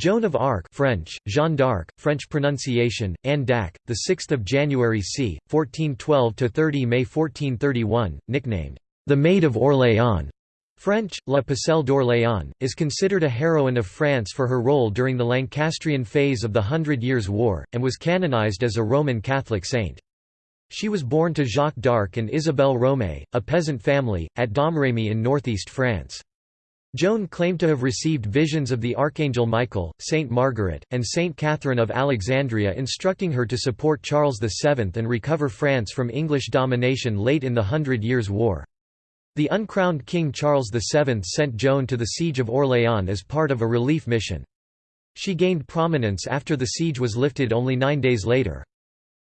Joan of Arc French, Jeanne d'Arc, French pronunciation, Anne d'Ac, 6 January c. 1412–30 May 1431, nicknamed, "'the Maid of Orléans' French, La Pucelle d'Orléans, is considered a heroine of France for her role during the Lancastrian phase of the Hundred Years' War, and was canonized as a Roman Catholic saint. She was born to Jacques d'Arc and Isabelle Romée, a peasant family, at Domrémy in northeast France. Joan claimed to have received visions of the Archangel Michael, Saint Margaret, and Saint Catherine of Alexandria instructing her to support Charles VII and recover France from English domination late in the Hundred Years' War. The uncrowned King Charles VII sent Joan to the Siege of Orléans as part of a relief mission. She gained prominence after the siege was lifted only nine days later.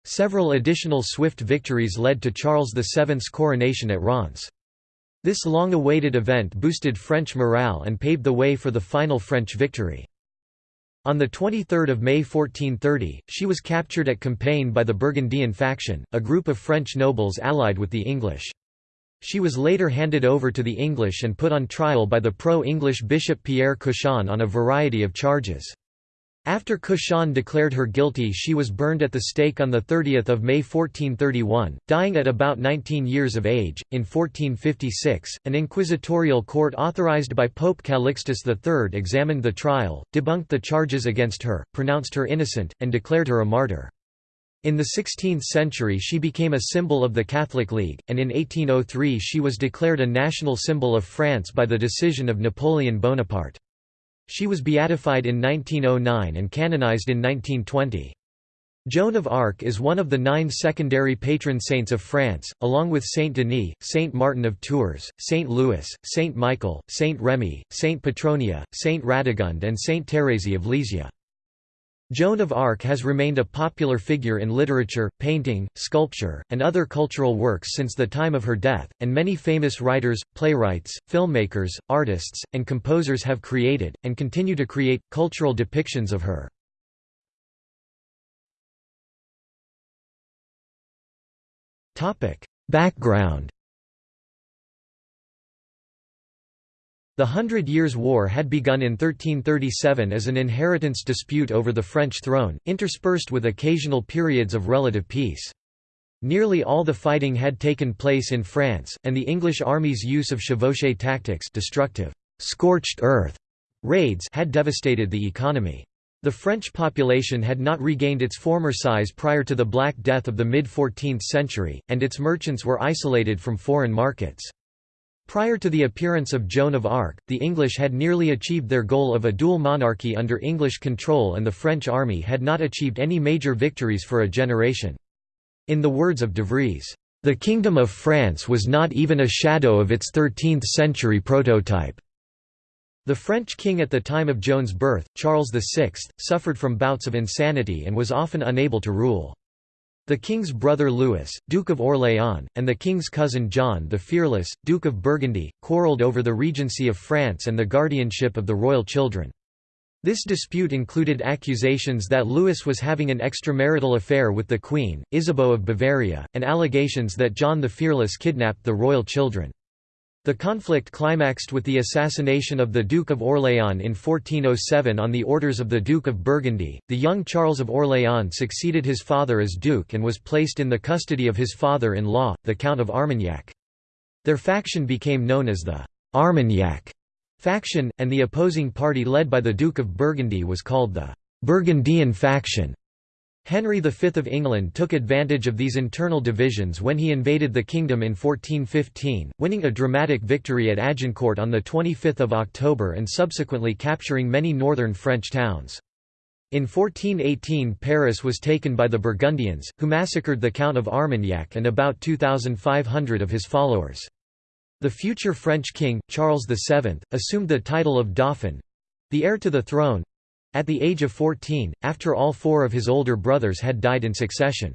Several additional swift victories led to Charles VII's coronation at Reims. This long-awaited event boosted French morale and paved the way for the final French victory. On 23 May 1430, she was captured at Compiègne by the Burgundian faction, a group of French nobles allied with the English. She was later handed over to the English and put on trial by the pro-English Bishop Pierre Cauchon on a variety of charges. After Cauchon declared her guilty she was burned at the stake on 30 May 1431, dying at about 19 years of age. In 1456, an inquisitorial court authorized by Pope Calixtus III examined the trial, debunked the charges against her, pronounced her innocent, and declared her a martyr. In the 16th century she became a symbol of the Catholic League, and in 1803 she was declared a national symbol of France by the decision of Napoleon Bonaparte. She was beatified in 1909 and canonized in 1920. Joan of Arc is one of the nine secondary patron saints of France, along with Saint Denis, Saint Martin of Tours, Saint Louis, Saint Michael, Saint Remy, Saint Petronilla, Saint Radegund and Saint Thérèse of Lisieux. Joan of Arc has remained a popular figure in literature, painting, sculpture, and other cultural works since the time of her death, and many famous writers, playwrights, filmmakers, artists, and composers have created, and continue to create, cultural depictions of her. Background The Hundred Years' War had begun in 1337 as an inheritance dispute over the French throne, interspersed with occasional periods of relative peace. Nearly all the fighting had taken place in France, and the English army's use of chevauché tactics destructive, scorched earth raids had devastated the economy. The French population had not regained its former size prior to the Black Death of the mid-14th century, and its merchants were isolated from foreign markets. Prior to the appearance of Joan of Arc, the English had nearly achieved their goal of a dual monarchy under English control and the French army had not achieved any major victories for a generation. In the words of De Vries, "...the Kingdom of France was not even a shadow of its 13th-century prototype." The French king at the time of Joan's birth, Charles VI, suffered from bouts of insanity and was often unable to rule. The king's brother Louis, Duke of Orléans, and the king's cousin John the Fearless, Duke of Burgundy, quarrelled over the regency of France and the guardianship of the royal children. This dispute included accusations that Louis was having an extramarital affair with the Queen, Isabeau of Bavaria, and allegations that John the Fearless kidnapped the royal children. The conflict climaxed with the assassination of the Duke of Orléans in 1407 on the orders of the Duke of Burgundy. The young Charles of Orléans succeeded his father as duke and was placed in the custody of his father in law, the Count of Armagnac. Their faction became known as the Armagnac faction, and the opposing party led by the Duke of Burgundy was called the Burgundian faction. Henry V of England took advantage of these internal divisions when he invaded the kingdom in 1415, winning a dramatic victory at Agincourt on 25 October and subsequently capturing many northern French towns. In 1418 Paris was taken by the Burgundians, who massacred the Count of Armagnac and about 2,500 of his followers. The future French king, Charles VII, assumed the title of Dauphin—the heir to the throne, at the age of 14, after all four of his older brothers had died in succession.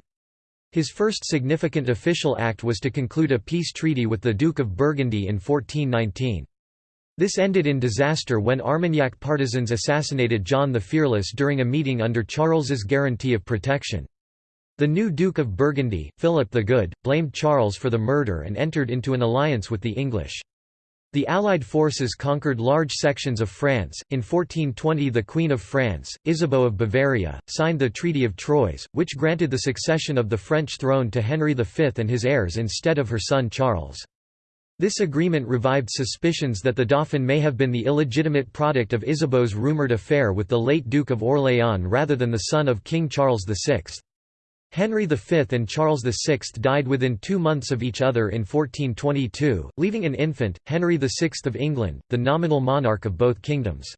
His first significant official act was to conclude a peace treaty with the Duke of Burgundy in 1419. This ended in disaster when Armagnac partisans assassinated John the Fearless during a meeting under Charles's guarantee of protection. The new Duke of Burgundy, Philip the Good, blamed Charles for the murder and entered into an alliance with the English. The Allied forces conquered large sections of France. In 1420, the Queen of France, Isabeau of Bavaria, signed the Treaty of Troyes, which granted the succession of the French throne to Henry V and his heirs instead of her son Charles. This agreement revived suspicions that the Dauphin may have been the illegitimate product of Isabeau's rumoured affair with the late Duke of Orléans rather than the son of King Charles VI. Henry V and Charles VI died within two months of each other in 1422, leaving an infant, Henry VI of England, the nominal monarch of both kingdoms.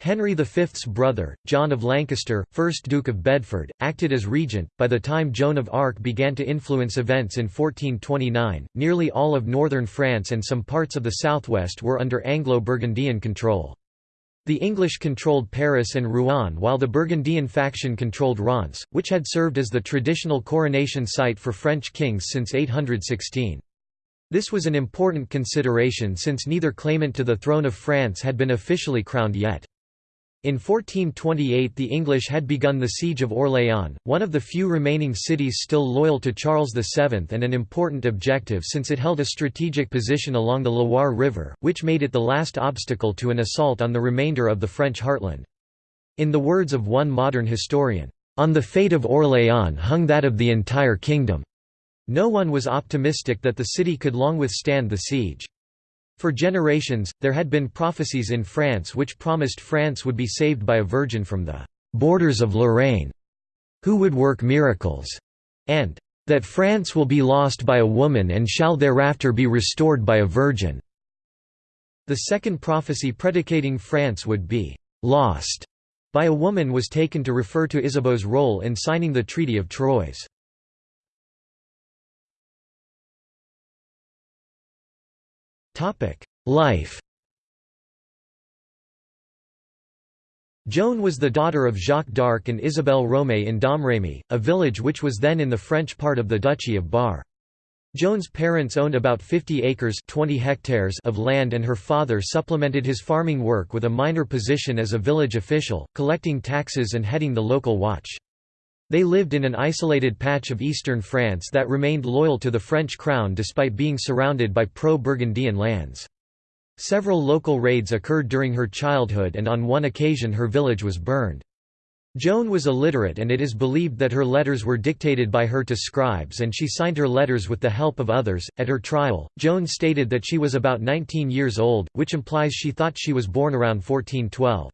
Henry V's brother, John of Lancaster, 1st Duke of Bedford, acted as regent. By the time Joan of Arc began to influence events in 1429, nearly all of northern France and some parts of the southwest were under Anglo-Burgundian control. The English controlled Paris and Rouen while the Burgundian faction controlled Reims, which had served as the traditional coronation site for French kings since 816. This was an important consideration since neither claimant to the throne of France had been officially crowned yet. In 1428 the English had begun the siege of Orléans, one of the few remaining cities still loyal to Charles VII and an important objective since it held a strategic position along the Loire River, which made it the last obstacle to an assault on the remainder of the French heartland. In the words of one modern historian, "...on the fate of Orléans hung that of the entire kingdom." No one was optimistic that the city could long withstand the siege. For generations, there had been prophecies in France which promised France would be saved by a virgin from the borders of Lorraine, who would work miracles, and that France will be lost by a woman and shall thereafter be restored by a virgin. The second prophecy predicating France would be lost by a woman was taken to refer to Isabeau's role in signing the Treaty of Troyes. Life Joan was the daughter of Jacques d'Arc and Isabelle Romée in Domrémy, a village which was then in the French part of the Duchy of Bar. Joan's parents owned about 50 acres 20 hectares of land and her father supplemented his farming work with a minor position as a village official, collecting taxes and heading the local watch. They lived in an isolated patch of eastern France that remained loyal to the French crown despite being surrounded by pro-Burgundian lands. Several local raids occurred during her childhood and on one occasion her village was burned. Joan was illiterate and it is believed that her letters were dictated by her to scribes and she signed her letters with the help of others. At her trial, Joan stated that she was about 19 years old, which implies she thought she was born around 1412.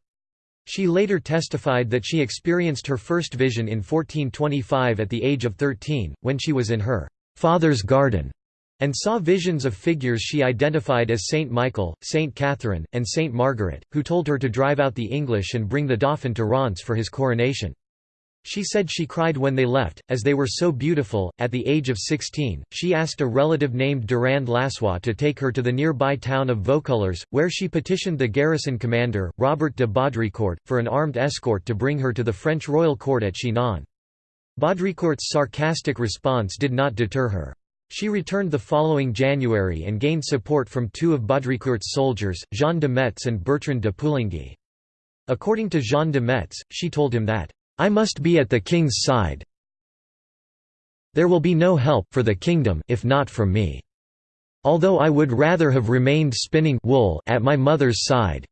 She later testified that she experienced her first vision in 1425 at the age of 13, when she was in her father's garden, and saw visions of figures she identified as Saint Michael, Saint Catherine, and Saint Margaret, who told her to drive out the English and bring the Dauphin to Reims for his coronation. She said she cried when they left, as they were so beautiful. At the age of 16, she asked a relative named Durand Lassois to take her to the nearby town of Vaucouleurs, where she petitioned the garrison commander, Robert de Baudricourt, for an armed escort to bring her to the French royal court at Chinon. Baudricourt's sarcastic response did not deter her. She returned the following January and gained support from two of Baudricourt's soldiers, Jean de Metz and Bertrand de Poulengy. According to Jean de Metz, she told him that, I must be at the king's side. There will be no help for the kingdom if not from me. Although I would rather have remained spinning wool at my mother's side.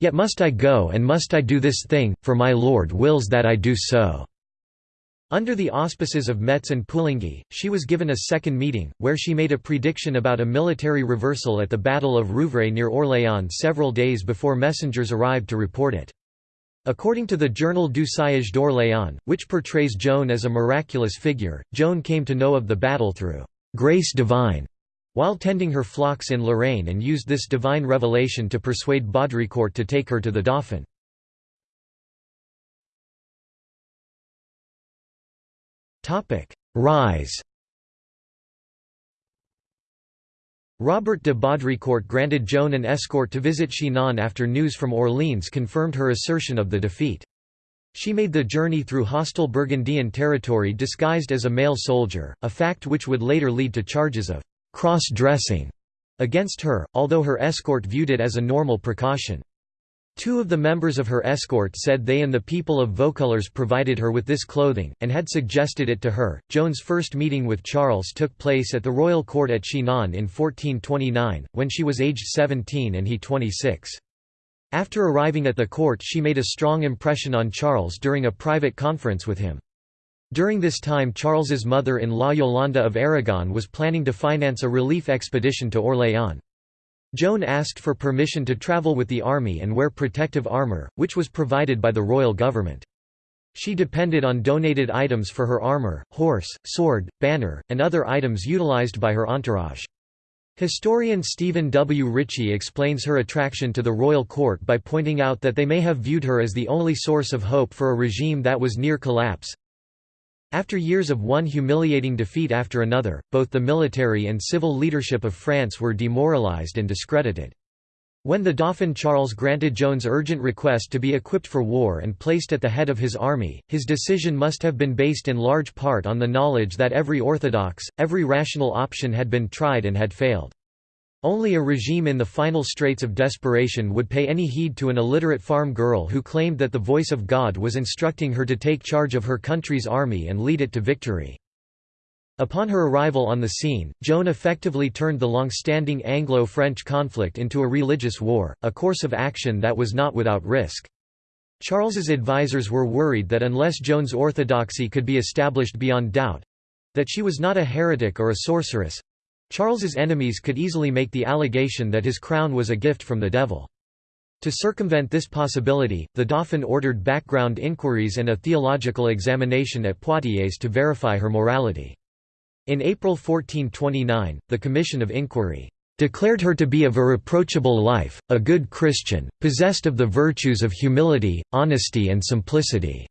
Yet must I go and must I do this thing, for my lord wills that I do so." Under the auspices of Metz and Poulengy, she was given a second meeting, where she made a prediction about a military reversal at the Battle of Rouvray near Orléans several days before messengers arrived to report it. According to the Journal du Siège d'Orléans, which portrays Joan as a miraculous figure, Joan came to know of the battle through «grace divine» while tending her flocks in Lorraine and used this divine revelation to persuade Baudricourt to take her to the Dauphin. Rise Robert de Baudricourt granted Joan an escort to visit Chinon after news from Orleans confirmed her assertion of the defeat. She made the journey through hostile Burgundian territory disguised as a male soldier, a fact which would later lead to charges of cross-dressing against her, although her escort viewed it as a normal precaution. Two of the members of her escort said they and the people of Vaucouleurs provided her with this clothing, and had suggested it to her. Joan's first meeting with Charles took place at the royal court at Chinon in 1429, when she was aged 17 and he 26. After arriving at the court she made a strong impression on Charles during a private conference with him. During this time Charles's mother-in-law Yolanda of Aragon was planning to finance a relief expedition to Orléans. Joan asked for permission to travel with the army and wear protective armour, which was provided by the royal government. She depended on donated items for her armour, horse, sword, banner, and other items utilized by her entourage. Historian Stephen W. Richey explains her attraction to the royal court by pointing out that they may have viewed her as the only source of hope for a regime that was near collapse, after years of one humiliating defeat after another, both the military and civil leadership of France were demoralized and discredited. When the Dauphin Charles granted Joan's urgent request to be equipped for war and placed at the head of his army, his decision must have been based in large part on the knowledge that every orthodox, every rational option had been tried and had failed. Only a regime in the final straits of desperation would pay any heed to an illiterate farm girl who claimed that the voice of God was instructing her to take charge of her country's army and lead it to victory. Upon her arrival on the scene, Joan effectively turned the long-standing Anglo-French conflict into a religious war, a course of action that was not without risk. Charles's advisers were worried that unless Joan's orthodoxy could be established beyond doubt—that she was not a heretic or a sorceress, Charles's enemies could easily make the allegation that his crown was a gift from the devil. To circumvent this possibility, the Dauphin ordered background inquiries and a theological examination at Poitiers to verify her morality. In April 1429, the Commission of Inquiry declared her to be of a reproachable life, a good Christian, possessed of the virtues of humility, honesty and simplicity.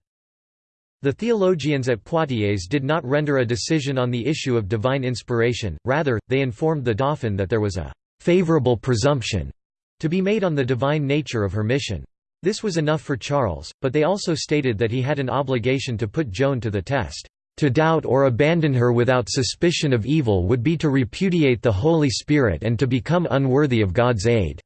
The theologians at Poitiers did not render a decision on the issue of divine inspiration, rather, they informed the Dauphin that there was a «favorable presumption» to be made on the divine nature of her mission. This was enough for Charles, but they also stated that he had an obligation to put Joan to the test. To doubt or abandon her without suspicion of evil would be to repudiate the Holy Spirit and to become unworthy of God's aid."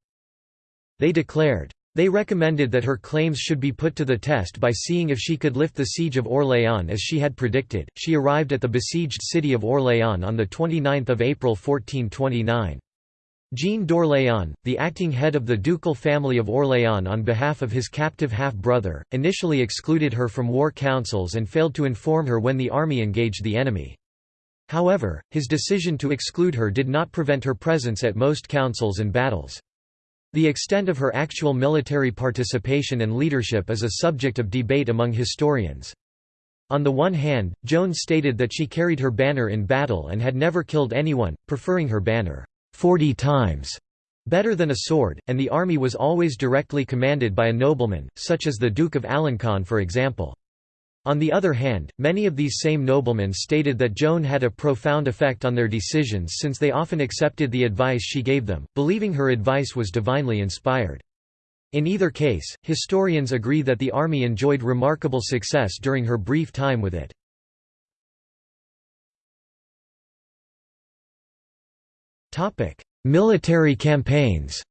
They declared, they recommended that her claims should be put to the test by seeing if she could lift the siege of Orléans as she had predicted. She arrived at the besieged city of Orléans on 29 April 1429. Jean d'Orléans, the acting head of the ducal family of Orléans on behalf of his captive half-brother, initially excluded her from war councils and failed to inform her when the army engaged the enemy. However, his decision to exclude her did not prevent her presence at most councils and battles. The extent of her actual military participation and leadership is a subject of debate among historians. On the one hand, Joan stated that she carried her banner in battle and had never killed anyone, preferring her banner, 40 times, better than a sword, and the army was always directly commanded by a nobleman, such as the Duke of Alencon for example. On the other hand, many of these same noblemen stated that Joan had a profound effect on their decisions since they often accepted the advice she gave them, believing her advice was divinely inspired. In either case, historians agree that the army enjoyed remarkable success during her brief time with it. Military campaigns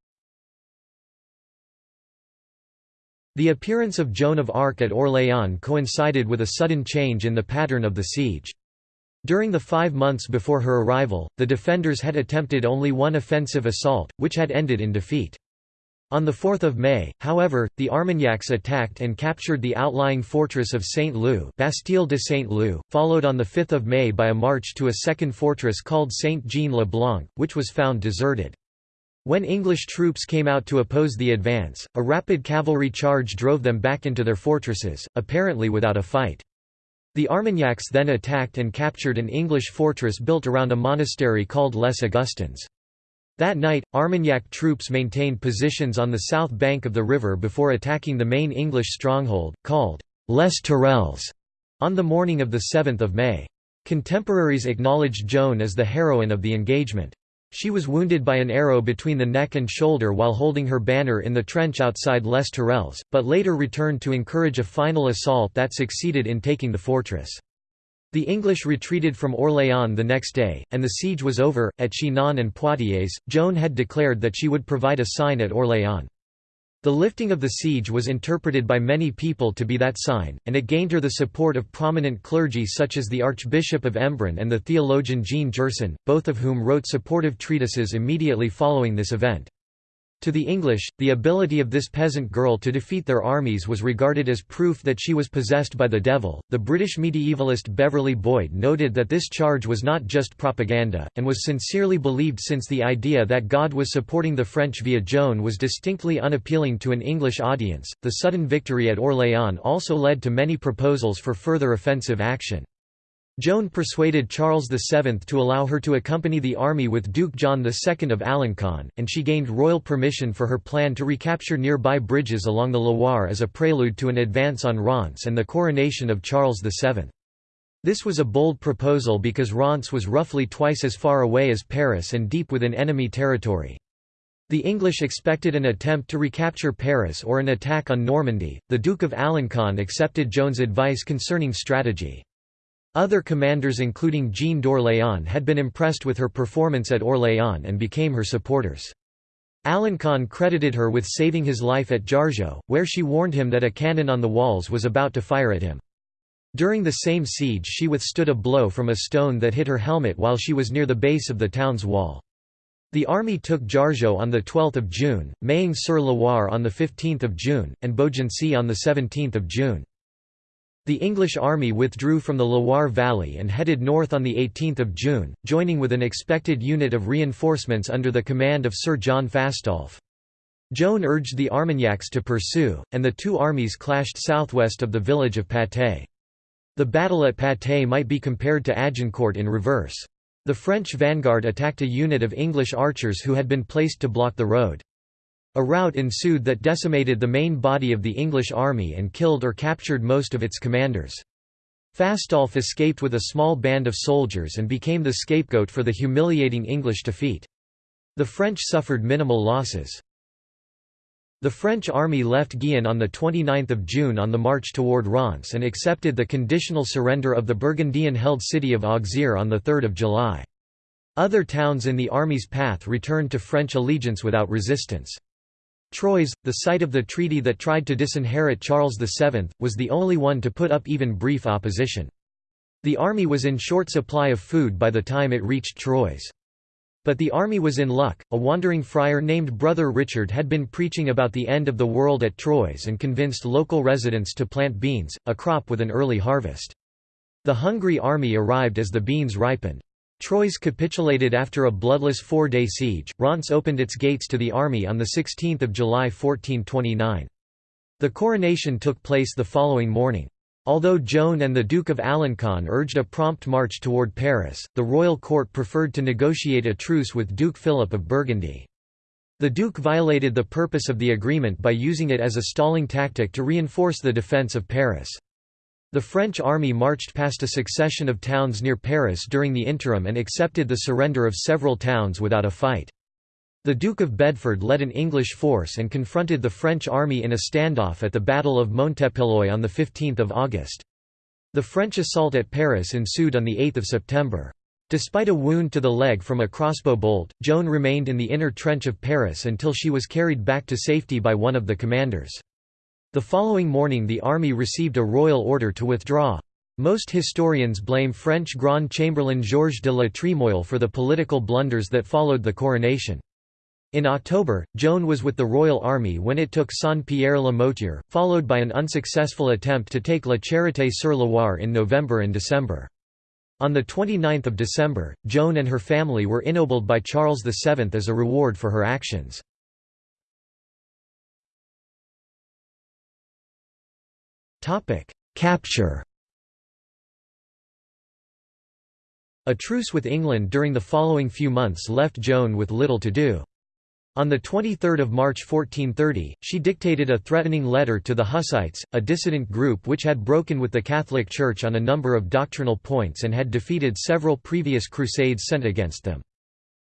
The appearance of Joan of Arc at Orléans coincided with a sudden change in the pattern of the siege. During the five months before her arrival, the defenders had attempted only one offensive assault, which had ended in defeat. On 4 May, however, the Armagnacs attacked and captured the outlying fortress of Saint-Loup Bastille de Saint-Loup, followed on 5 May by a march to a second fortress called Saint-Jean-le-Blanc, which was found deserted. When English troops came out to oppose the advance, a rapid cavalry charge drove them back into their fortresses, apparently without a fight. The Armagnacs then attacked and captured an English fortress built around a monastery called Les Augustins. That night, Armagnac troops maintained positions on the south bank of the river before attacking the main English stronghold, called Les Tourelles, on the morning of 7 May. Contemporaries acknowledged Joan as the heroine of the engagement. She was wounded by an arrow between the neck and shoulder while holding her banner in the trench outside Les Tourelles, but later returned to encourage a final assault that succeeded in taking the fortress. The English retreated from Orléans the next day, and the siege was over. At Chinon and Poitiers, Joan had declared that she would provide a sign at Orléans. The lifting of the siege was interpreted by many people to be that sign, and it gained her the support of prominent clergy such as the Archbishop of Embrun and the theologian Jean Gerson, both of whom wrote supportive treatises immediately following this event. To the English, the ability of this peasant girl to defeat their armies was regarded as proof that she was possessed by the devil. The British medievalist Beverly Boyd noted that this charge was not just propaganda, and was sincerely believed since the idea that God was supporting the French via Joan was distinctly unappealing to an English audience. The sudden victory at Orléans also led to many proposals for further offensive action. Joan persuaded Charles VII to allow her to accompany the army with Duke John II of Alencon, and she gained royal permission for her plan to recapture nearby bridges along the Loire as a prelude to an advance on Reims and the coronation of Charles VII. This was a bold proposal because Reims was roughly twice as far away as Paris and deep within enemy territory. The English expected an attempt to recapture Paris or an attack on Normandy. The Duke of Alencon accepted Joan's advice concerning strategy. Other commanders including Jean d'Orléans had been impressed with her performance at Orléans and became her supporters. Alencon credited her with saving his life at Jargeau, where she warned him that a cannon on the walls was about to fire at him. During the same siege she withstood a blow from a stone that hit her helmet while she was near the base of the town's wall. The army took Jargeau on 12 June, Meung-sur-Loire on 15 June, and Beaugency on 17 June. The English army withdrew from the Loire Valley and headed north on 18 June, joining with an expected unit of reinforcements under the command of Sir John Fastolf. Joan urged the Armagnacs to pursue, and the two armies clashed southwest of the village of Patay. The battle at Patay might be compared to Agincourt in reverse. The French vanguard attacked a unit of English archers who had been placed to block the road. A rout ensued that decimated the main body of the English army and killed or captured most of its commanders. Fastolf escaped with a small band of soldiers and became the scapegoat for the humiliating English defeat. The French suffered minimal losses. The French army left Gien on 29 June on the march toward Reims and accepted the conditional surrender of the Burgundian-held city of Auxerre on 3 July. Other towns in the army's path returned to French allegiance without resistance. Troyes, the site of the treaty that tried to disinherit Charles VII, was the only one to put up even brief opposition. The army was in short supply of food by the time it reached Troyes. But the army was in luck. A wandering friar named Brother Richard had been preaching about the end of the world at Troyes and convinced local residents to plant beans, a crop with an early harvest. The hungry army arrived as the beans ripened. Troyes capitulated after a bloodless four-day siege. Reims opened its gates to the army on 16 July 1429. The coronation took place the following morning. Although Joan and the Duke of Alencon urged a prompt march toward Paris, the royal court preferred to negotiate a truce with Duke Philip of Burgundy. The Duke violated the purpose of the agreement by using it as a stalling tactic to reinforce the defence of Paris. The French army marched past a succession of towns near Paris during the interim and accepted the surrender of several towns without a fight. The Duke of Bedford led an English force and confronted the French army in a standoff at the Battle of Montepilloy on 15 August. The French assault at Paris ensued on 8 September. Despite a wound to the leg from a crossbow bolt, Joan remained in the inner trench of Paris until she was carried back to safety by one of the commanders. The following morning the army received a royal order to withdraw. Most historians blame French Grand Chamberlain Georges de la Tremoille for the political blunders that followed the coronation. In October, Joan was with the royal army when it took Saint-Pierre-le-Moutier, followed by an unsuccessful attempt to take La Charité-sur-Loire in November and December. On 29 December, Joan and her family were ennobled by Charles VII as a reward for her actions. Capture A truce with England during the following few months left Joan with little to do. On 23 March 1430, she dictated a threatening letter to the Hussites, a dissident group which had broken with the Catholic Church on a number of doctrinal points and had defeated several previous crusades sent against them.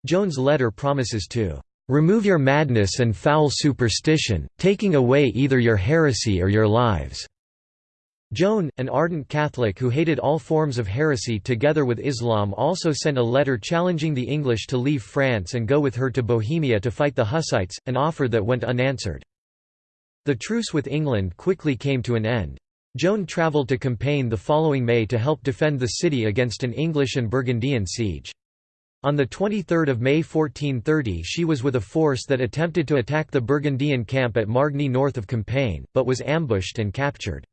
Joan's letter promises to "...remove your madness and foul superstition, taking away either your heresy or your lives." Joan, an ardent Catholic who hated all forms of heresy together with Islam also sent a letter challenging the English to leave France and go with her to Bohemia to fight the Hussites, an offer that went unanswered. The truce with England quickly came to an end. Joan travelled to Compiègne the following May to help defend the city against an English and Burgundian siege. On 23 May 1430 she was with a force that attempted to attack the Burgundian camp at Margny north of Compiègne, but was ambushed and captured.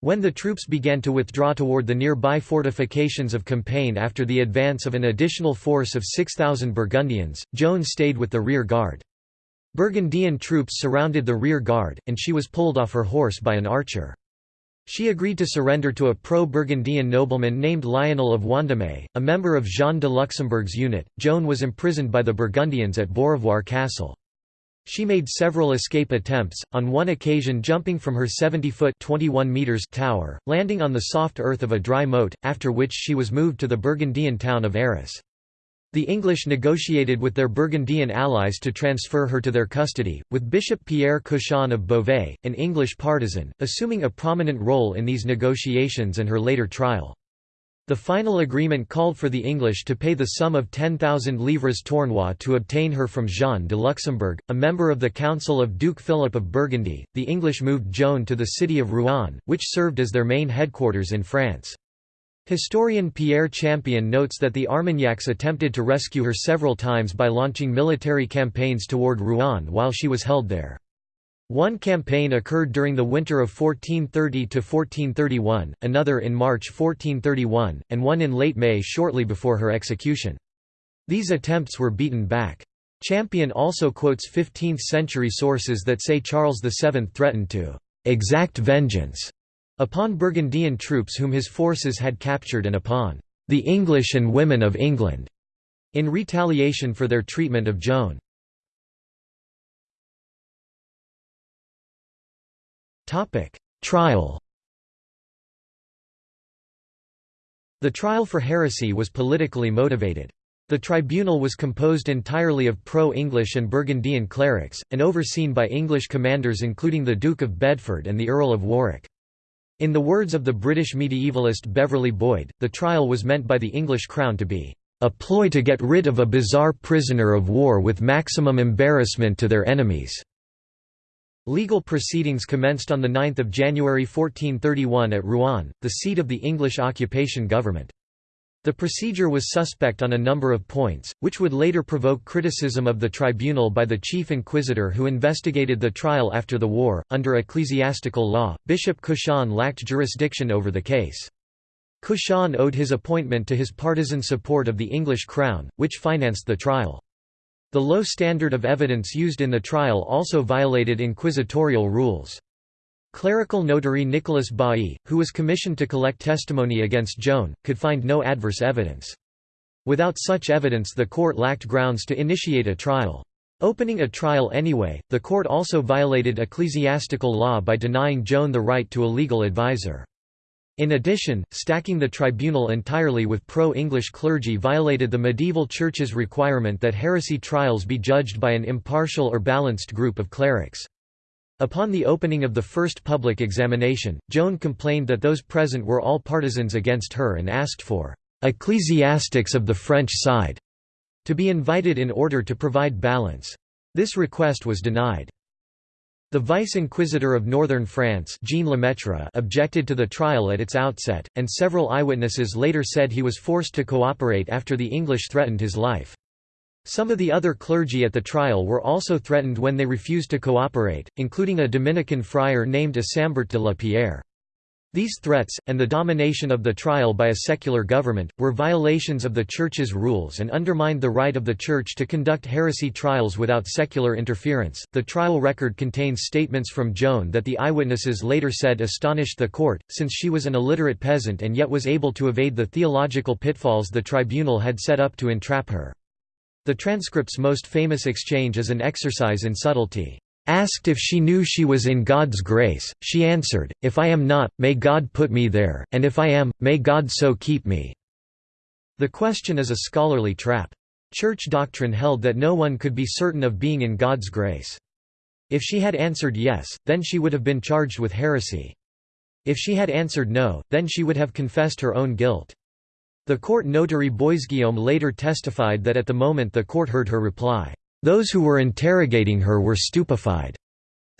When the troops began to withdraw toward the nearby fortifications of Compiègne after the advance of an additional force of 6,000 Burgundians, Joan stayed with the rear guard. Burgundian troops surrounded the rear guard, and she was pulled off her horse by an archer. She agreed to surrender to a pro-Burgundian nobleman named Lionel of Vendôme, a member of Jean de Luxembourg's unit. Joan was imprisoned by the Burgundians at Beaurevoir Castle. She made several escape attempts, on one occasion jumping from her 70-foot tower, landing on the soft earth of a dry moat, after which she was moved to the Burgundian town of Arras. The English negotiated with their Burgundian allies to transfer her to their custody, with Bishop Pierre Cauchon of Beauvais, an English partisan, assuming a prominent role in these negotiations and her later trial. The final agreement called for the English to pay the sum of 10,000 livres tournois to obtain her from Jean de Luxembourg, a member of the Council of Duke Philip of Burgundy. The English moved Joan to the city of Rouen, which served as their main headquarters in France. Historian Pierre Champion notes that the Armagnacs attempted to rescue her several times by launching military campaigns toward Rouen while she was held there. One campaign occurred during the winter of 1430–1431, another in March 1431, and one in late May shortly before her execution. These attempts were beaten back. Champion also quotes 15th-century sources that say Charles VII threatened to «exact vengeance» Upon Burgundian troops whom his forces had captured and upon the English and women of England, in retaliation for their treatment of Joan. Trial The trial for heresy was politically motivated. The tribunal was composed entirely of pro-English and Burgundian clerics, and overseen by English commanders including the Duke of Bedford and the Earl of Warwick. In the words of the British medievalist Beverly Boyd, the trial was meant by the English Crown to be a ploy to get rid of a bizarre prisoner of war with maximum embarrassment to their enemies." Legal proceedings commenced on 9 January 1431 at Rouen, the seat of the English occupation government. The procedure was suspect on a number of points, which would later provoke criticism of the tribunal by the chief inquisitor who investigated the trial after the war. Under ecclesiastical law, Bishop Cauchon lacked jurisdiction over the case. Cauchon owed his appointment to his partisan support of the English crown, which financed the trial. The low standard of evidence used in the trial also violated inquisitorial rules. Clerical notary Nicolas Bailly, who was commissioned to collect testimony against Joan, could find no adverse evidence. Without such evidence the court lacked grounds to initiate a trial. Opening a trial anyway, the court also violated ecclesiastical law by denying Joan the right to a legal advisor. In addition, stacking the tribunal entirely with pro-English clergy violated the medieval church's requirement that heresy trials be judged by an impartial or balanced group of clerics. Upon the opening of the first public examination, Joan complained that those present were all partisans against her and asked for «ecclesiastics of the French side» to be invited in order to provide balance. This request was denied. The vice-inquisitor of northern France Jean Lemaitre objected to the trial at its outset, and several eyewitnesses later said he was forced to cooperate after the English threatened his life. Some of the other clergy at the trial were also threatened when they refused to cooperate, including a Dominican friar named Isambart de la Pierre. These threats, and the domination of the trial by a secular government, were violations of the Church's rules and undermined the right of the Church to conduct heresy trials without secular interference. The trial record contains statements from Joan that the eyewitnesses later said astonished the court, since she was an illiterate peasant and yet was able to evade the theological pitfalls the tribunal had set up to entrap her. The transcript's most famous exchange is an exercise in subtlety. Asked if she knew she was in God's grace, she answered, If I am not, may God put me there, and if I am, may God so keep me." The question is a scholarly trap. Church doctrine held that no one could be certain of being in God's grace. If she had answered yes, then she would have been charged with heresy. If she had answered no, then she would have confessed her own guilt. The court notary Boisguillaume later testified that at the moment the court heard her reply, "...those who were interrogating her were stupefied."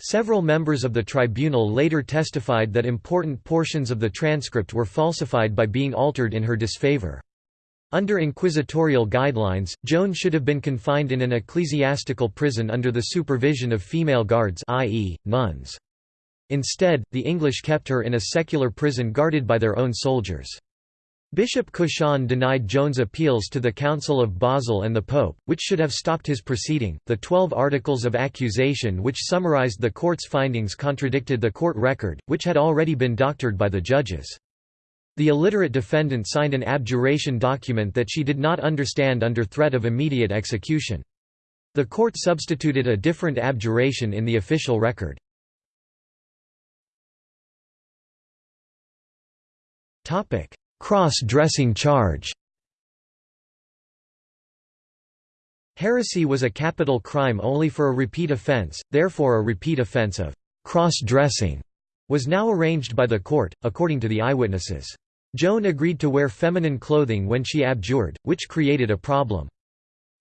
Several members of the tribunal later testified that important portions of the transcript were falsified by being altered in her disfavor. Under inquisitorial guidelines, Joan should have been confined in an ecclesiastical prison under the supervision of female guards i.e., nuns. Instead, the English kept her in a secular prison guarded by their own soldiers. Bishop Cauchon denied Joan's appeals to the Council of Basel and the Pope, which should have stopped his proceeding. The Twelve Articles of Accusation, which summarized the court's findings, contradicted the court record, which had already been doctored by the judges. The illiterate defendant signed an abjuration document that she did not understand under threat of immediate execution. The court substituted a different abjuration in the official record. Topic: Cross-dressing charge Heresy was a capital crime only for a repeat offense, therefore a repeat offense of cross-dressing was now arranged by the court, according to the eyewitnesses. Joan agreed to wear feminine clothing when she abjured, which created a problem.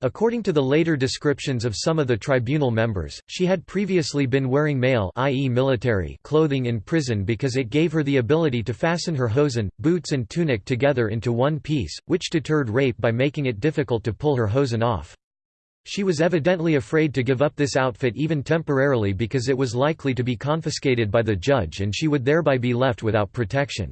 According to the later descriptions of some of the tribunal members, she had previously been wearing male i.e. military clothing in prison because it gave her the ability to fasten her hosen, boots and tunic together into one piece, which deterred rape by making it difficult to pull her hosen off. She was evidently afraid to give up this outfit even temporarily because it was likely to be confiscated by the judge and she would thereby be left without protection.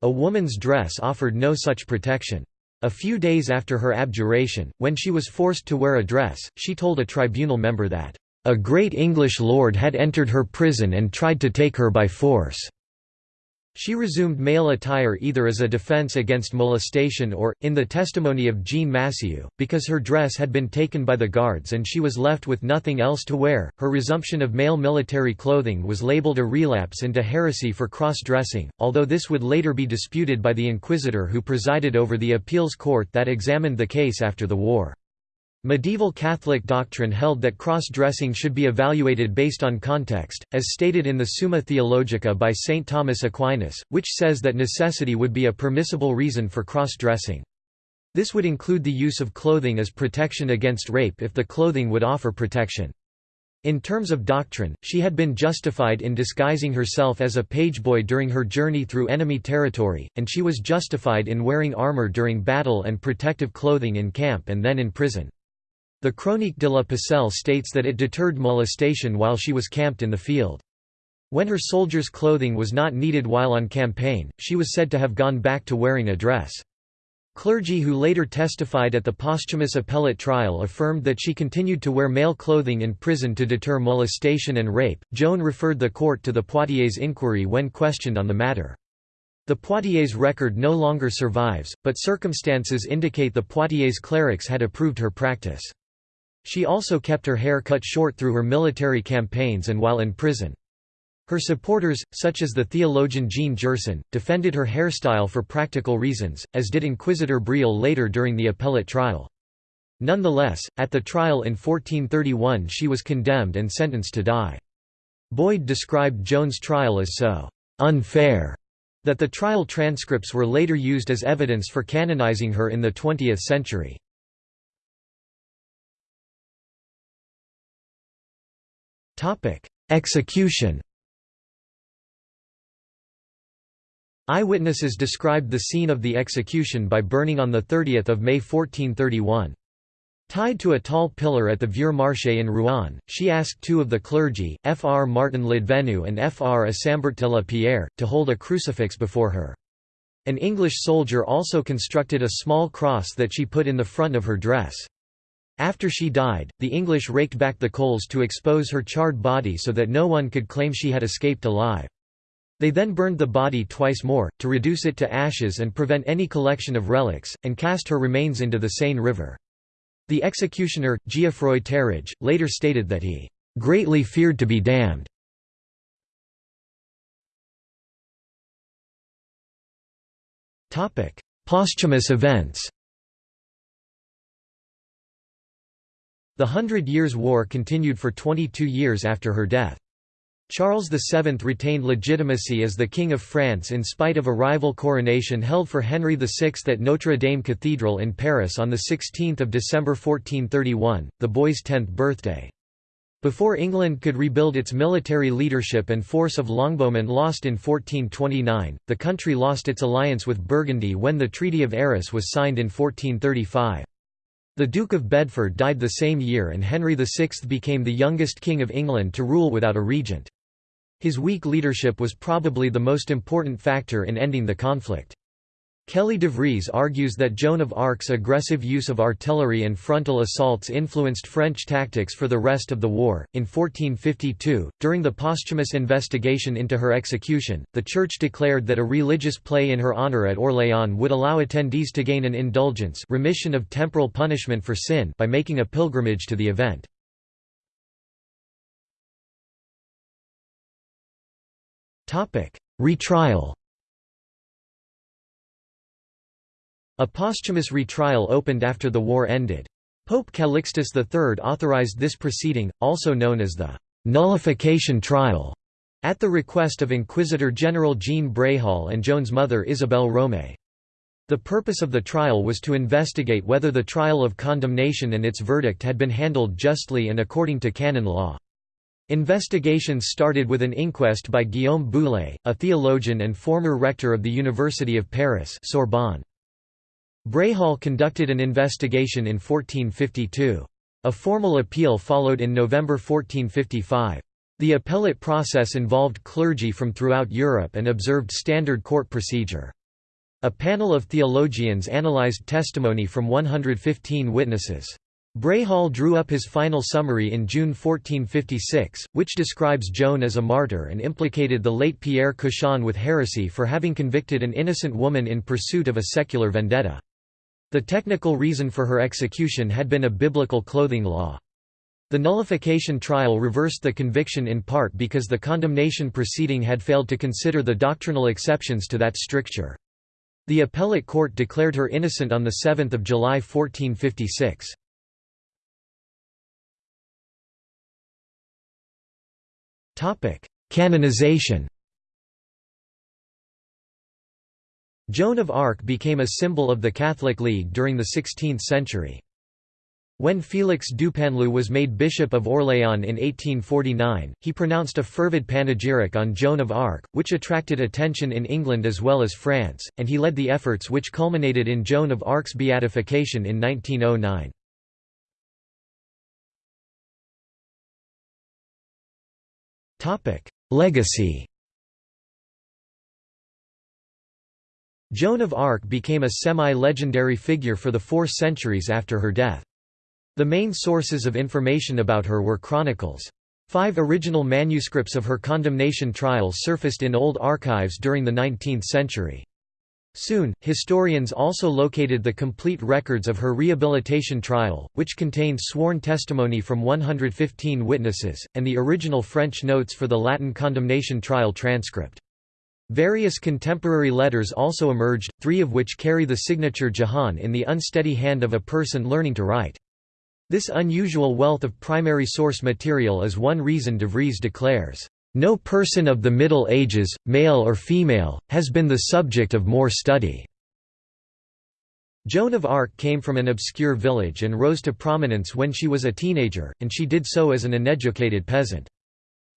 A woman's dress offered no such protection. A few days after her abjuration, when she was forced to wear a dress, she told a tribunal member that, "...a great English lord had entered her prison and tried to take her by force." She resumed male attire either as a defense against molestation or, in the testimony of Jean Massieu, because her dress had been taken by the guards and she was left with nothing else to wear. Her resumption of male military clothing was labeled a relapse into heresy for cross-dressing, although this would later be disputed by the inquisitor who presided over the appeals court that examined the case after the war. Medieval Catholic doctrine held that cross-dressing should be evaluated based on context, as stated in the Summa Theologica by St. Thomas Aquinas, which says that necessity would be a permissible reason for cross-dressing. This would include the use of clothing as protection against rape if the clothing would offer protection. In terms of doctrine, she had been justified in disguising herself as a pageboy during her journey through enemy territory, and she was justified in wearing armor during battle and protective clothing in camp and then in prison. The Chronique de la Pucelle states that it deterred molestation while she was camped in the field. When her soldier's clothing was not needed while on campaign, she was said to have gone back to wearing a dress. Clergy who later testified at the posthumous appellate trial affirmed that she continued to wear male clothing in prison to deter molestation and rape. Joan referred the court to the Poitiers inquiry when questioned on the matter. The Poitiers record no longer survives, but circumstances indicate the Poitiers clerics had approved her practice. She also kept her hair cut short through her military campaigns and while in prison. Her supporters, such as the theologian Jean Gerson, defended her hairstyle for practical reasons, as did Inquisitor Bréhal later during the appellate trial. Nonetheless, at the trial in 1431 she was condemned and sentenced to die. Boyd described Joan's trial as so «unfair» that the trial transcripts were later used as evidence for canonizing her in the 20th century. Topic: Execution. Eyewitnesses described the scene of the execution by burning on 30 May 1431. Tied to a tall pillar at the Vieux Marché in Rouen, she asked two of the clergy, Fr. Martin Ladvenu and Fr. Isambart de la Pierre, to hold a crucifix before her. An English soldier also constructed a small cross that she put in the front of her dress. After she died, the English raked back the coals to expose her charred body so that no one could claim she had escaped alive. They then burned the body twice more, to reduce it to ashes and prevent any collection of relics, and cast her remains into the Seine River. The executioner, Geoffroy Terrage, later stated that he "...greatly feared to be damned." Posthumous events The Hundred Years' War continued for 22 years after her death. Charles VII retained legitimacy as the King of France in spite of a rival coronation held for Henry VI at Notre Dame Cathedral in Paris on 16 December 1431, the boy's tenth birthday. Before England could rebuild its military leadership and force of longbowmen lost in 1429, the country lost its alliance with Burgundy when the Treaty of Arras was signed in 1435. The Duke of Bedford died the same year and Henry VI became the youngest King of England to rule without a regent. His weak leadership was probably the most important factor in ending the conflict. Kelly de Vries argues that Joan of Arc's aggressive use of artillery and frontal assaults influenced French tactics for the rest of the war. In 1452, during the posthumous investigation into her execution, the Church declared that a religious play in her honor at Orléans would allow attendees to gain an indulgence remission of temporal punishment for sin by making a pilgrimage to the event. Retrial A posthumous retrial opened after the war ended. Pope Calixtus III authorized this proceeding, also known as the «nullification trial», at the request of Inquisitor General Jean Bréhal and Joan's mother Isabelle Romée. The purpose of the trial was to investigate whether the trial of condemnation and its verdict had been handled justly and according to canon law. Investigations started with an inquest by Guillaume Bouillé, a theologian and former rector of the University of Paris Sorbonne. Bréhal conducted an investigation in 1452. A formal appeal followed in November 1455. The appellate process involved clergy from throughout Europe and observed standard court procedure. A panel of theologians analyzed testimony from 115 witnesses. Bréhal drew up his final summary in June 1456, which describes Joan as a martyr and implicated the late Pierre Cauchon with heresy for having convicted an innocent woman in pursuit of a secular vendetta. The technical reason for her execution had been a biblical clothing law. The nullification trial reversed the conviction in part because the condemnation proceeding had failed to consider the doctrinal exceptions to that stricture. The appellate court declared her innocent on 7 July 1456. Canonization Joan of Arc became a symbol of the Catholic League during the 16th century. When Félix Dupanloup was made Bishop of Orléans in 1849, he pronounced a fervid panegyric on Joan of Arc, which attracted attention in England as well as France, and he led the efforts which culminated in Joan of Arc's beatification in 1909. Legacy Joan of Arc became a semi-legendary figure for the four centuries after her death. The main sources of information about her were chronicles. Five original manuscripts of her condemnation trial surfaced in old archives during the 19th century. Soon, historians also located the complete records of her rehabilitation trial, which contained sworn testimony from 115 witnesses, and the original French notes for the Latin condemnation trial transcript. Various contemporary letters also emerged, three of which carry the signature Jahan in the unsteady hand of a person learning to write. This unusual wealth of primary source material is one reason de Vries declares, "...no person of the Middle Ages, male or female, has been the subject of more study." Joan of Arc came from an obscure village and rose to prominence when she was a teenager, and she did so as an uneducated peasant.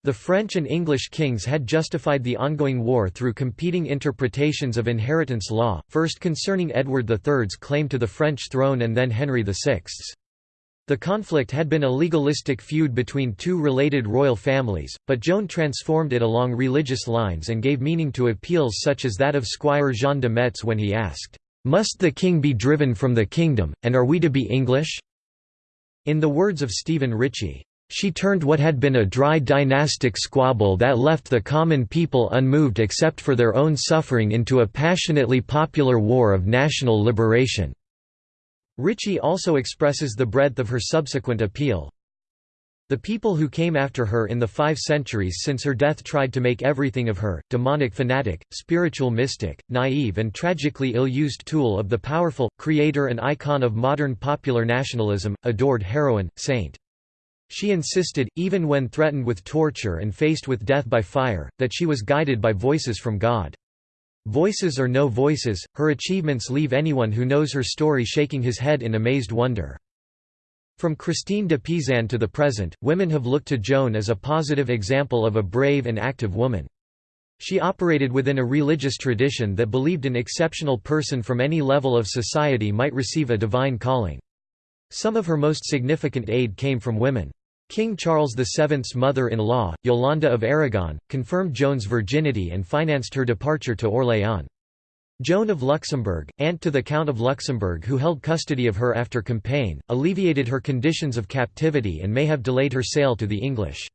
The French and English kings had justified the ongoing war through competing interpretations of inheritance law, first concerning Edward III's claim to the French throne and then Henry VI's. The conflict had been a legalistic feud between two related royal families, but Joan transformed it along religious lines and gave meaning to appeals such as that of Squire Jean de Metz when he asked, "'Must the king be driven from the kingdom, and are we to be English?' In the words of Stephen Richey, she turned what had been a dry dynastic squabble that left the common people unmoved except for their own suffering into a passionately popular war of national liberation." Richey also expresses the breadth of her subsequent appeal. The people who came after her in the five centuries since her death tried to make everything of her, demonic fanatic, spiritual mystic, naive and tragically ill-used tool of the powerful, creator and icon of modern popular nationalism, adored heroine, saint. She insisted, even when threatened with torture and faced with death by fire, that she was guided by voices from God. Voices or no voices, her achievements leave anyone who knows her story shaking his head in amazed wonder. From Christine de Pizan to the present, women have looked to Joan as a positive example of a brave and active woman. She operated within a religious tradition that believed an exceptional person from any level of society might receive a divine calling. Some of her most significant aid came from women. King Charles VII's mother-in-law, Yolande of Aragon, confirmed Joan's virginity and financed her departure to Orléans. Joan of Luxembourg, aunt to the Count of Luxembourg who held custody of her after Compiègne, alleviated her conditions of captivity and may have delayed her sale to the English.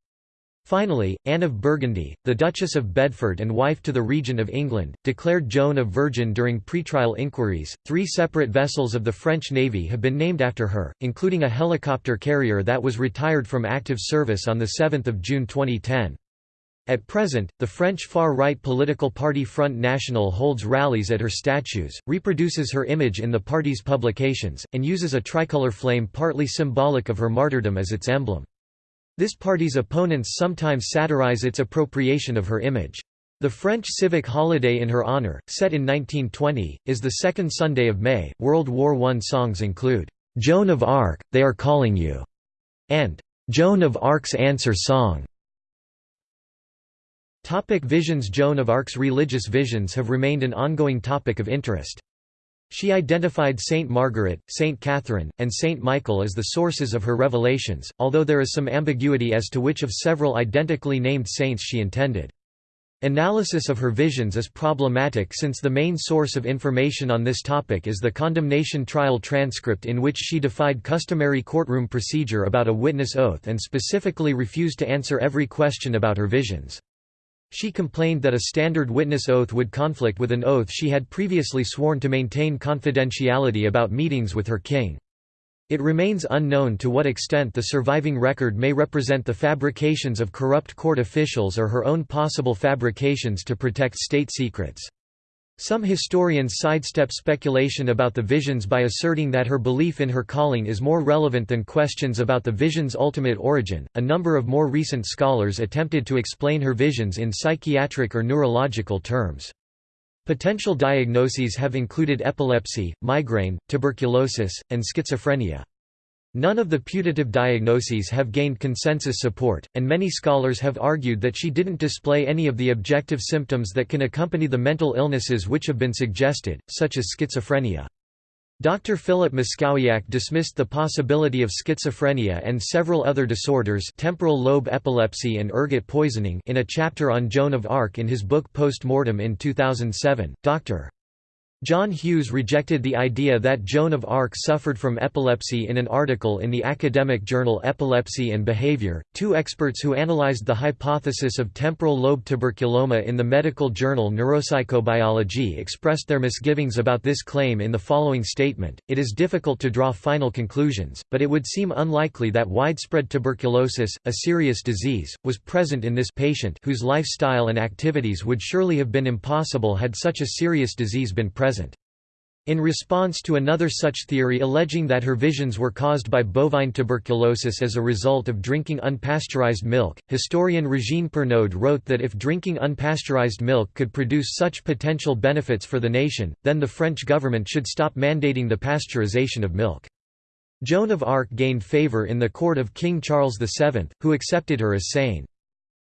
Finally, Anne of Burgundy, the Duchess of Bedford and wife to the Regent of England, declared Joan a virgin during pretrial inquiries. Three separate vessels of the French Navy have been named after her, including a helicopter carrier that was retired from active service on 7 June 2010. At present, the French far-right political party Front National holds rallies at her statues, reproduces her image in the party's publications, and uses a tricolour flame partly symbolic of her martyrdom as its emblem. This party's opponents sometimes satirize its appropriation of her image. The French civic holiday in her honor, set in 1920, is the second Sunday of May. World War I songs include, Joan of Arc, They Are Calling You, and Joan of Arc's Answer Song. Topic visions Joan of Arc's religious visions have remained an ongoing topic of interest. She identified Saint Margaret, Saint Catherine, and Saint Michael as the sources of her revelations, although there is some ambiguity as to which of several identically named saints she intended. Analysis of her visions is problematic since the main source of information on this topic is the condemnation trial transcript in which she defied customary courtroom procedure about a witness oath and specifically refused to answer every question about her visions. She complained that a standard witness oath would conflict with an oath she had previously sworn to maintain confidentiality about meetings with her king. It remains unknown to what extent the surviving record may represent the fabrications of corrupt court officials or her own possible fabrications to protect state secrets. Some historians sidestep speculation about the visions by asserting that her belief in her calling is more relevant than questions about the vision's ultimate origin. A number of more recent scholars attempted to explain her visions in psychiatric or neurological terms. Potential diagnoses have included epilepsy, migraine, tuberculosis, and schizophrenia. None of the putative diagnoses have gained consensus support, and many scholars have argued that she didn't display any of the objective symptoms that can accompany the mental illnesses which have been suggested, such as schizophrenia. Dr. Philip Mackowiak dismissed the possibility of schizophrenia and several other disorders temporal lobe epilepsy and ergot poisoning in a chapter on Joan of Arc in his book Post Mortem in 2007. Dr. John Hughes rejected the idea that Joan of Arc suffered from epilepsy in an article in the academic journal Epilepsy and Behavior. Two experts who analyzed the hypothesis of temporal lobe tuberculoma in the medical journal Neuropsychobiology expressed their misgivings about this claim in the following statement It is difficult to draw final conclusions, but it would seem unlikely that widespread tuberculosis, a serious disease, was present in this patient whose lifestyle and activities would surely have been impossible had such a serious disease been present present. In response to another such theory alleging that her visions were caused by bovine tuberculosis as a result of drinking unpasteurized milk, historian Regine Pernoud wrote that if drinking unpasteurized milk could produce such potential benefits for the nation, then the French government should stop mandating the pasteurization of milk. Joan of Arc gained favour in the court of King Charles VII, who accepted her as sane.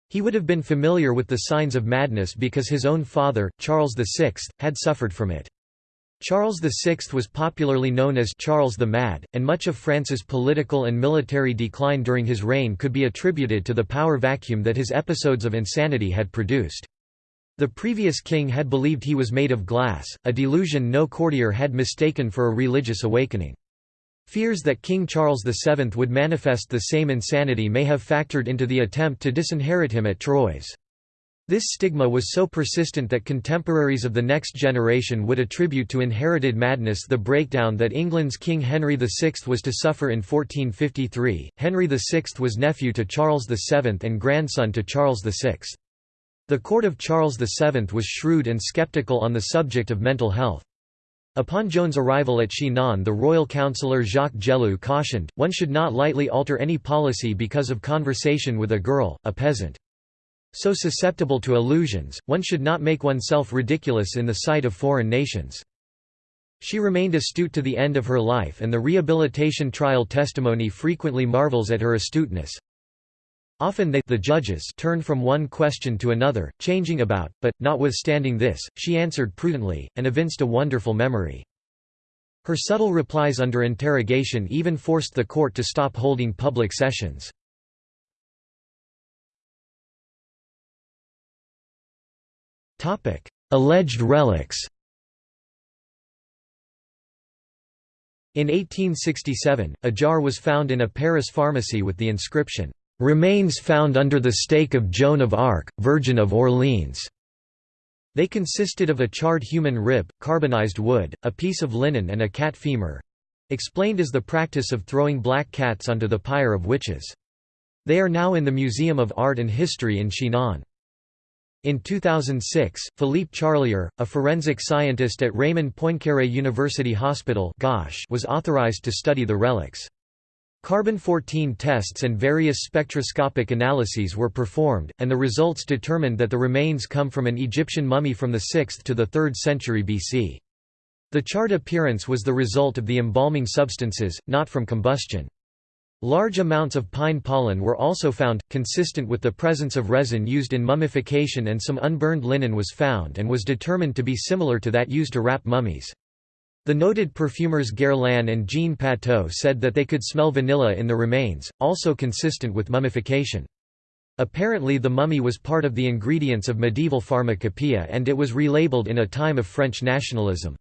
He would have been familiar with the signs of madness because his own father, Charles VI, had suffered from it. Charles VI was popularly known as Charles the Mad, and much of France's political and military decline during his reign could be attributed to the power vacuum that his episodes of insanity had produced. The previous king had believed he was made of glass, a delusion no courtier had mistaken for a religious awakening. Fears that King Charles VII would manifest the same insanity may have factored into the attempt to disinherit him at Troyes. This stigma was so persistent that contemporaries of the next generation would attribute to inherited madness the breakdown that England's King Henry VI was to suffer in 1453. Henry VI was nephew to Charles VII and grandson to Charles VI. The court of Charles VII was shrewd and sceptical on the subject of mental health. Upon Joan's arrival at Chinon the royal councillor Jacques Gélu cautioned, one should not lightly alter any policy because of conversation with a girl, a peasant. So susceptible to illusions, one should not make oneself ridiculous in the sight of foreign nations. She remained astute to the end of her life and the rehabilitation trial testimony frequently marvels at her astuteness. Often they the judges turned from one question to another, changing about, but, notwithstanding this, she answered prudently, and evinced a wonderful memory. Her subtle replies under interrogation even forced the court to stop holding public sessions. Alleged relics In 1867, a jar was found in a Paris pharmacy with the inscription, "'Remains found under the stake of Joan of Arc, Virgin of Orleans". They consisted of a charred human rib, carbonized wood, a piece of linen and a cat femur—explained as the practice of throwing black cats onto the pyre of witches. They are now in the Museum of Art and History in Chinon. In 2006, Philippe Charlier, a forensic scientist at Raymond Poincaré University Hospital was authorized to study the relics. Carbon-14 tests and various spectroscopic analyses were performed, and the results determined that the remains come from an Egyptian mummy from the 6th to the 3rd century BC. The charred appearance was the result of the embalming substances, not from combustion. Large amounts of pine pollen were also found, consistent with the presence of resin used in mummification and some unburned linen was found and was determined to be similar to that used to wrap mummies. The noted perfumers Guerlain and Jean Patou said that they could smell vanilla in the remains, also consistent with mummification. Apparently the mummy was part of the ingredients of medieval pharmacopoeia and it was relabeled in a time of French nationalism.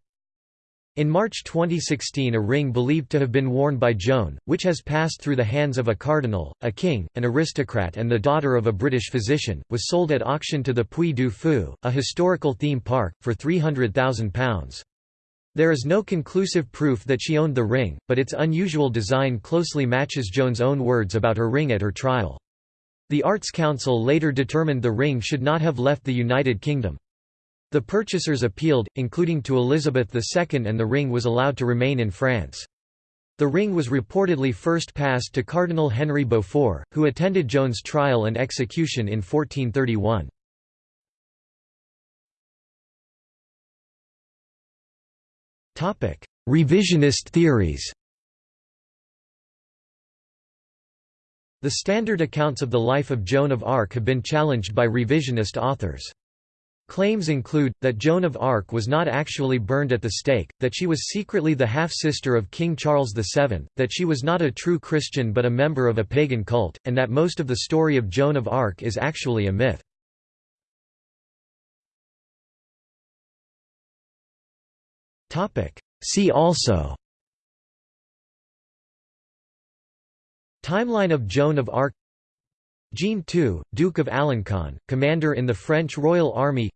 In March 2016 a ring believed to have been worn by Joan, which has passed through the hands of a cardinal, a king, an aristocrat and the daughter of a British physician, was sold at auction to the Puy du Fou, a historical theme park, for £300,000. There is no conclusive proof that she owned the ring, but its unusual design closely matches Joan's own words about her ring at her trial. The Arts Council later determined the ring should not have left the United Kingdom. The purchasers appealed, including to Elizabeth II and the ring was allowed to remain in France. The ring was reportedly first passed to Cardinal Henry Beaufort, who attended Joan's trial and execution in 1431. Revisionist theories The standard accounts of the life of Joan of Arc have been challenged by revisionist authors. Claims include, that Joan of Arc was not actually burned at the stake, that she was secretly the half-sister of King Charles VII, that she was not a true Christian but a member of a pagan cult, and that most of the story of Joan of Arc is actually a myth. See also Timeline of Joan of Arc Jean II, Duke of Alencon, commander in the French Royal Army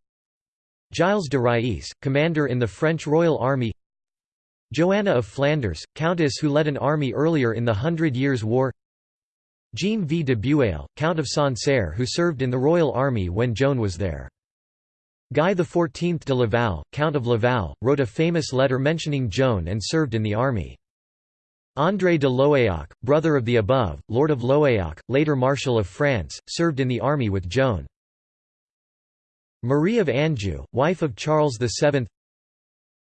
Gilles de Rais, commander in the French Royal Army Joanna of Flanders, countess who led an army earlier in the Hundred Years' War Jean V de Bueil, Count of Sancerre who served in the Royal Army when Joan was there. Guy XIV de Laval, Count of Laval, wrote a famous letter mentioning Joan and served in the army. André de Lohéac, brother of the above, Lord of Lohéac, later Marshal of France, served in the army with Joan. Marie of Anjou, wife of Charles VII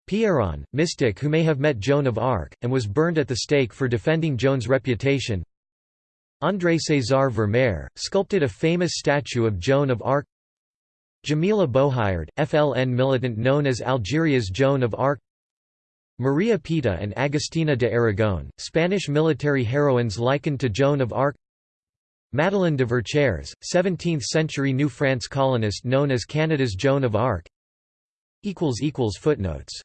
Pierron, mystic who may have met Joan of Arc, and was burned at the stake for defending Joan's reputation. André César Vermare, sculpted a famous statue of Joan of Arc. Djamila Bouhired, FLN militant known as Algeria's Joan of Arc Maria Pita and Agustina de Aragon, Spanish military heroines likened to Joan of Arc. Madeleine de Verchères, 17th-century New France colonist known as Canada's Joan of Arc. Footnotes